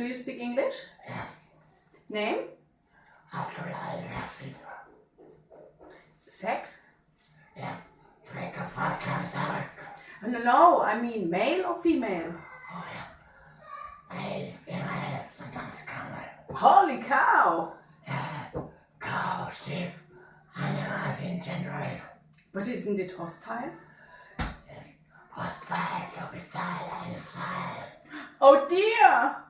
Do you speak English? Yes. Name? Abdullah Yassin. Sex? Yes. Drink a vodka and. No, no, I mean male or female? Oh yes. Male, female, sometimes camel. Holy cow! Yes. Cow, sheep, animals in general. But isn't it hostile? Yes. Hostile, to be. Oh dear!